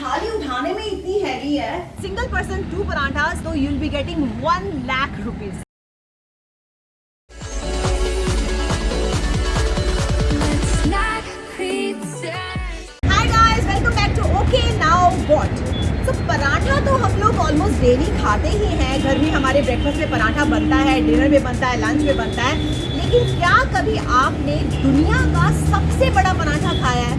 थाली उठाने में इतनी हैवी है। सिंगल पर्सन टू पराठास तो you will be getting one lakh rupees paratha तो हम लोग ऑलमोस्ट डेली खाते ही हैं। घर में हमारे ब्रेकफास्ट में पराठा बनता है डिनर में बनता है लंच में बनता है। लेकिन क्या कभी आपने दुनिया का सबसे बड़ा पराठा खाया है?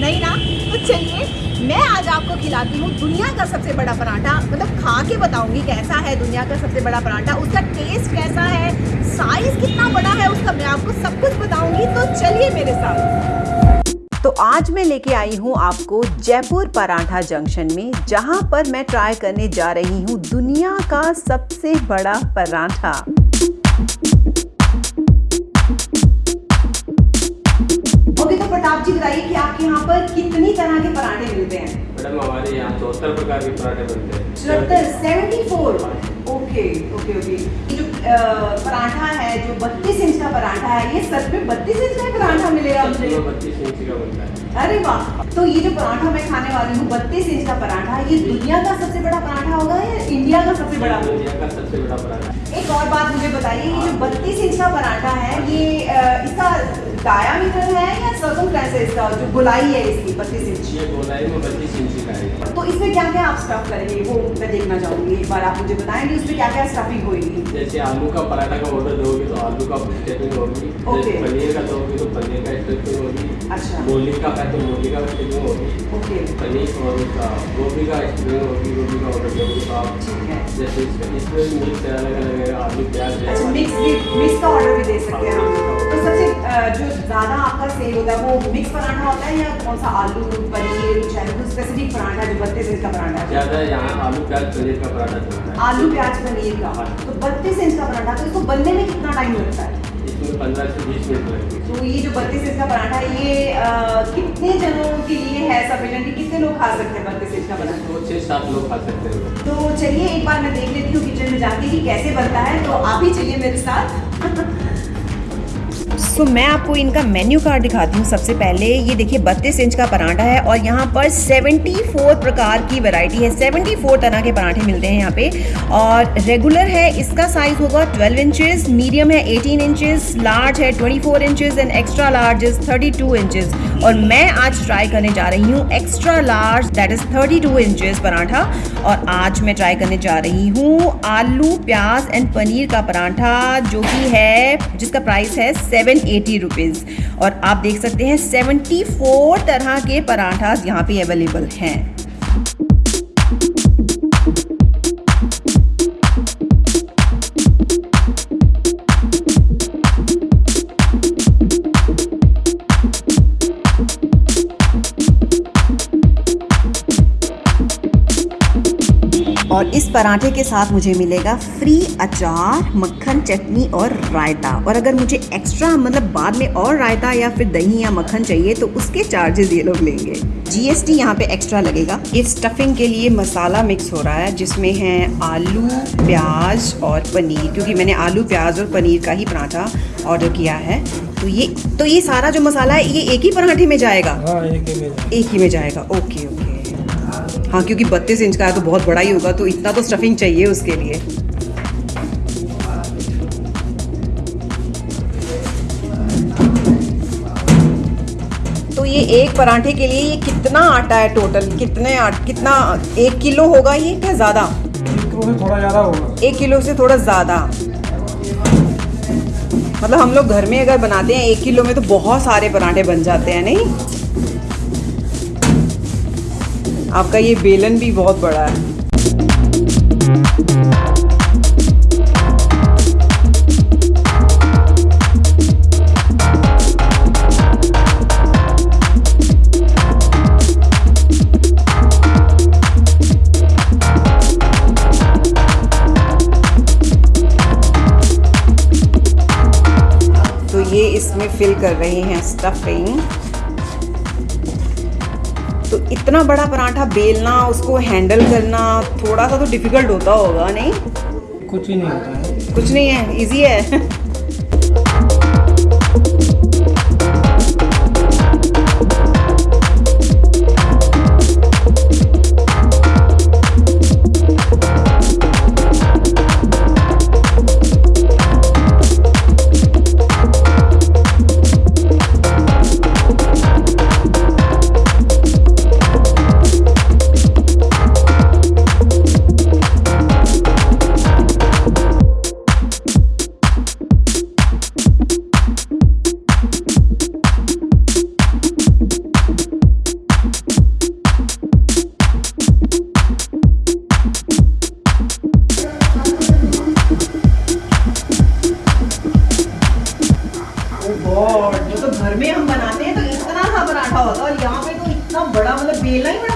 नहीं ना? तो चलिए मैं आज आपको खिलाती हूँ दुनिया का सबसे बड़ा पराठा। मतलब खा के बताऊँगी कैसा है दुनिया का सबसे बड़ा पराठा, उसका टेस्ट कैसा है साइज़ कितना बड़ा है उसका मैं आपको सब कुछ बताऊँगी। तो चलिए मेरे साथ। तो आज मैं लेके आई हूँ आपको जयपुर पराठा जंक्शन में, जहाँ पर मैं ट्राई करने जा रही हूँ दुनिया का सबसे बड़ा पराठा। आपके यहाँ पर कितनी तरह के पराठे मिलते हैं? मैडम हमारे यहाँ चौहत्तर प्रकार के पराठे बनते हैं। चौहत्तर seventy four okay okay okay जो पराठा है जो बत्तीस इंच का पराठा है ये सच में बत्तीस इंच का पराठा मिलेगा मुझे? बत्तीस इंच का बनता है। अरे वाह! तो ये जो पराठा मैं खाने वाली हूँ बत्तीस इंच का पराठा ये दुनिया का सबसे बड़ा पराठा होगा या इंडिया का सबसे बड़ा? दुनिया का सबसे बड़ा पराठा। एक और बात मुझे बताइए ये जो बत्तीस इंच का पराठा है ये इसका डायामीटर है या सर्कमफ्रेंस है इसका? जो गोलाई है इसकी बत्तीस इंच। ये गोलाई में बत्तीस इंच का तो इसमें क्या क्या आप स्टफ़ करेंगे? वो मैं देखना चाहूँगी एक बार आप मुझे बताएँगे उसमें क्या क्या स्टफिंग होगी जैसे आलू का पराठा का ऑर्डर दोगे तो आलू का स्टेपिंग होगी. जैसे पनीर का दोगे तो पनीर का स्टेपिंग होगी अच्छा। मूली का है तो मूली का स्टेपिंग होगी ओके पनीर और उसका गोभी का स्टेपिंग होगी गोभी का ऑर्डर दोगे तो आप ठीक है। जैसे इसमें मिक्स अलग अलग आलू प्याज अच्छा मिक्स मिक्स का ऑर्डर भी दे सकते हैं हम तो सबसे जो ज़्यादा आपका सेल होता है वो मिक्स पराठा होता है या कौन सा आलू पनीर चाहे कोई स्पेसिफिक पराठा जो बत्तीस इंच का पराठा? है ज़्यादा यहाँ आलू प्याज पनीर का पराठा आलू प्याज पनीर का। तो बत्तीस इंच का पराठा तो इसको बनने में कितना टाइम लगता है? पंद्रह से बीस मिनट लगेंगे तो ये जो बत्तीस इंच का पराठा है ये अ, कितने जनों के लिए है सफिशिएंट कितने लोग खा सकते हैं बत्तीस इंच का पराठा? तो छः सात लोग खा सकते हैं। तो चलिए एक बार मैं देख लेती हूँ किचन में जाके कि कैसे बनता है तो आप ही चलिए मेरे साथ। सो मैं आपको इनका मेन्यू कार्ड दिखाती हूँ सबसे पहले। ये देखिए, बत्तीस इंच का पराठा है और यहाँ पर 74 प्रकार की वैरायटी है। 74 तरह के पराठे मिलते हैं यहाँ पे। और रेगुलर है, इसका साइज़ होगा 12 इंचेस मीडियम है 18 इंचेस लार्ज है 24 inches and extra large is 32 inches और मैं आज ट्राई करने जा रही हूँ extra large that is 32 inches paratha. और आज मैं ट्राई करने जा रही हूँ आलू, प्याज एंड पनीर का पराठा, जो कि है, जिसका प्राइस है सेवन एटी रुपीज़ और आप देख सकते हैं सेवेंटी फोर तरह के पराठाज यहाँ पे अवेलेबल हैं। और इस पराठे के साथ मुझे मिलेगा फ्री अचार मक्खन चटनी और रायता। और अगर मुझे एक्स्ट्रा मतलब बाद में और रायता या फिर दही या मक्खन चाहिए तो उसके चार्जेस ये लोग लेंगे। जीएसटी यहाँ पे एक्स्ट्रा लगेगा। इस स्टफिंग के लिए मसाला मिक्स हो रहा है जिसमें है आलू प्याज और पनीर क्योंकि मैंने आलू प्याज और पनीर का ही पराठा ऑर्डर किया है। तो ये तो ये सारा जो मसाला है ये एक ही पराठे में जाएगा? हाँ एक ही में एक ही में जाएगा। ओके ओके हाँ क्योंकि बत्तीस इंच का है तो बहुत बड़ा ही होगा तो इतना तो स्टफिंग चाहिए उसके लिए। तो ये एक पराठे के लिए ये कितना आटा है टोटल कितने आट कितना एक किलो होगा ये क्या ज़्यादा? एक किलो से थोड़ा ज़्यादा होगा। एक किलो से थोड़ा ज़्यादा। मतलब हम लोग घर में अगर बनाते हैं एक किलो में तो बहुत सारे पराठे बन जाते हैं नहीं? आपका ये बेलन भी बहुत बड़ा है। तो ये इसमें फिल कर रहे हैं स्टफिंग तो इतना बड़ा पराठा बेलना उसको हैंडल करना थोड़ा सा तो डिफ़िकल्ट होता होगा नहीं? कुछ ही नहीं होता है। कुछ नहीं है इजी है।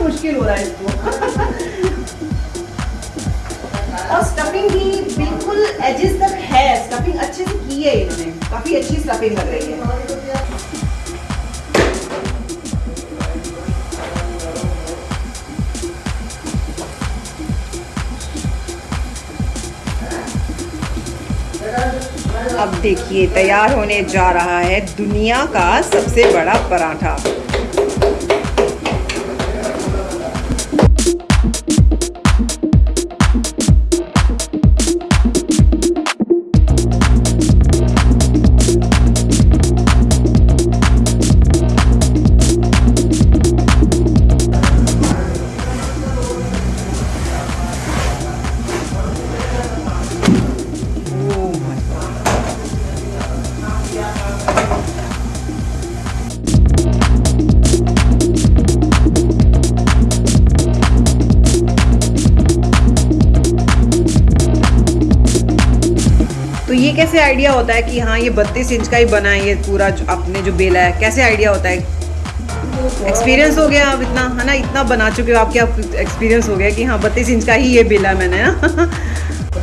मुश्किल हो रहा है इसको। और स्टफिंग भी बिल्कुल एजेस तक है। स्टफिंग अच्छे से की है इन्होंने। काफ़ी अच्छी स्टफिंग लग रही है। अब देखिए, तैयार होने जा रहा है दुनिया का सबसे बड़ा पराठा। कैसे आइडिया होता है कि हाँ ये बत्तीस इंच का ही बना है ये पूरा जो आपने जो बेला है? कैसे आइडिया होता है? एक्सपीरियंस हो गया आप इतना है ना? इतना बना चुके हो आपके आप एक्सपीरियंस हो गया कि हाँ बत्तीस इंच का ही ये बेला मैंने ना? तो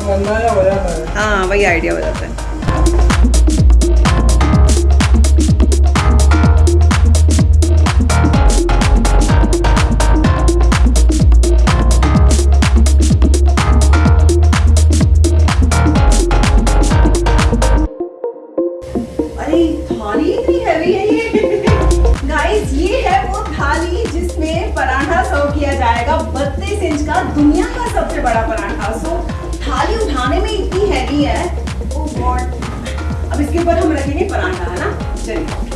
हाँ वही आइडिया हो जाता है। जाएगा 32 इंच का दुनिया का सबसे बड़ा पराठा। सो थाली उठाने में इतनी हैवी है। ओ गॉड अब इसके ऊपर हम रखेंगे पराठा, है ना? चलिए।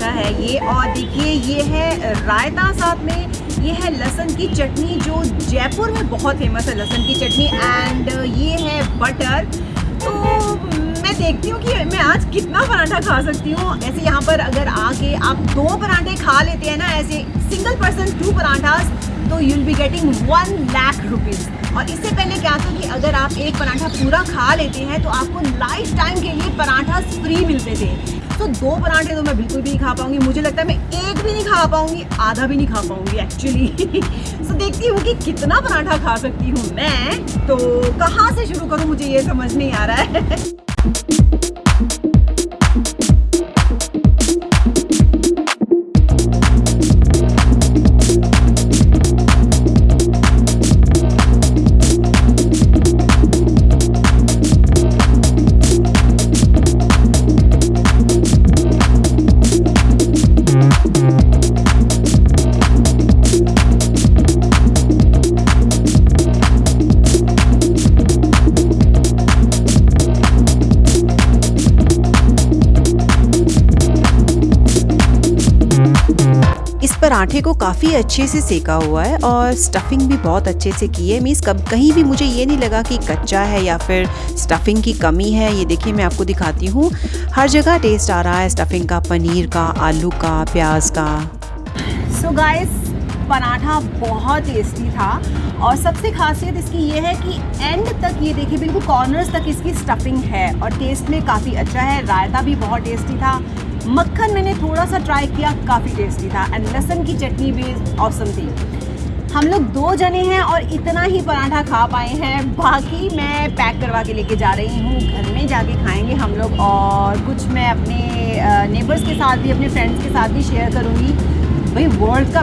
पराठा है ये। और देखिए, ये है रायता साथ में। ये है लहसुन की चटनी जो जयपुर में बहुत फ़ेमस है, लहसुन की चटनी एंड ये है बटर तो मैं देखती हूँ कि मैं आज कितना पराठा खा सकती हूँ। ऐसे यहाँ पर अगर आके आप दो पराठे खा लेते हैं ना, ऐसे सिंगल पर्सन टू पराठास तो you'll be getting one lakh rupees आप एक पराठा पूरा खा लेते हैं तो आपको लाइफ टाइम के लिए पराठा फ्री मिलते थे। तो दो पराठे तो मैं बिल्कुल भी नहीं खा पाऊँगी। मुझे लगता है मैं एक भी नहीं खा पाऊँगी, आधा भी नहीं खा पाऊँगी एक्चुअली तो देखती हूँ कि कितना पराठा खा सकती हूँ मैं। तो कहाँ से शुरू करूँ, मुझे ये समझ नहीं आ रहा है। पराठे को काफ़ी अच्छे से सेका हुआ है और स्टफिंग भी बहुत अच्छे से की है। मीन्स कब कहीं भी मुझे ये नहीं लगा कि कच्चा है या फिर स्टफिंग की कमी है। ये देखिए, मैं आपको दिखाती हूँ। हर जगह टेस्ट आ रहा है स्टफिंग का, पनीर का, आलू का, प्याज का। सो so गाइस पराठा बहुत टेस्टी था और सबसे खासियत इसकी ये है कि एंड तक ये देखिए, बिल्कुल कॉर्नर्स तक इसकी स्टफिंग है और टेस्ट में काफ़ी अच्छा है। रायता भी बहुत टेस्टी था। मक्खन मैंने थोड़ा सा ट्राई किया, काफ़ी टेस्टी था। एंड लहसुन की चटनी भी औसम थी। हम लोग दो जने हैं और इतना ही पराठा खा पाए हैं। बाकी मैं पैक करवा के लेके जा रही हूँ। घर में जाके खाएँगे हम लोग और कुछ मैं अपने नेबर्स के साथ भी, अपने फ्रेंड्स के साथ भी शेयर करूँगी। भाई वर्ल्ड का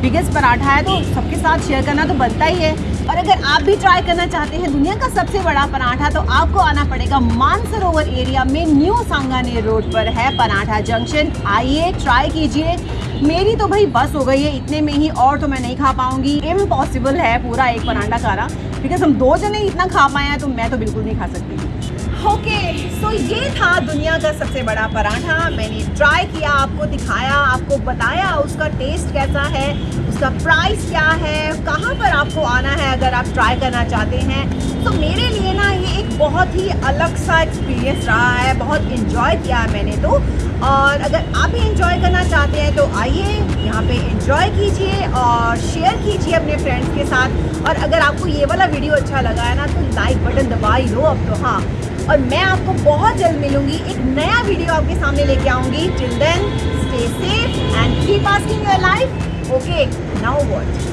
बिगेस्ट पराठा है तो सबके साथ शेयर करना तो बनता ही है। और अगर आप भी ट्राई करना चाहते हैं दुनिया का सबसे बड़ा पराठा तो आपको आना पड़ेगा मानसरोवर एरिया में न्यू सांगानेर रोड पर है पराठा जंक्शन आइए ट्राई कीजिए। मेरी तो भाई बस हो गई है इतने में ही और तो मैं नहीं खा पाऊँगी। इम्पॉसिबल है पूरा एक पराठा खाना। बिकॉज़ हम दो जने इतना खा पाए हैं तो मैं तो बिल्कुल नहीं खा सकती। ओके okay, सो so ये था दुनिया का सबसे बड़ा पराठा। मैंने ट्राई आपको दिखाया, आपको बताया उसका टेस्ट कैसा है, उसका प्राइस क्या है, कहाँ पर आपको आना है अगर आप ट्राई करना चाहते हैं। तो मेरे लिए ना ये एक बहुत ही अलग सा एक्सपीरियंस रहा है, बहुत इन्जॉय किया है मैंने तो। और अगर आप भी इन्जॉय करना चाहते हैं तो आइए, यहाँ पे इन्जॉय कीजिए और शेयर कीजिए अपने फ्रेंड्स के साथ। और अगर आपको ये वाला वीडियो अच्छा लगा है ना तो लाइक बटन दबा ही लो अब तो हाँ। और मैं आपको बहुत जल्द मिलूँगी, एक नया वीडियो आपके सामने लेके आऊँगी। Till then stay safe and keep asking your life okay now what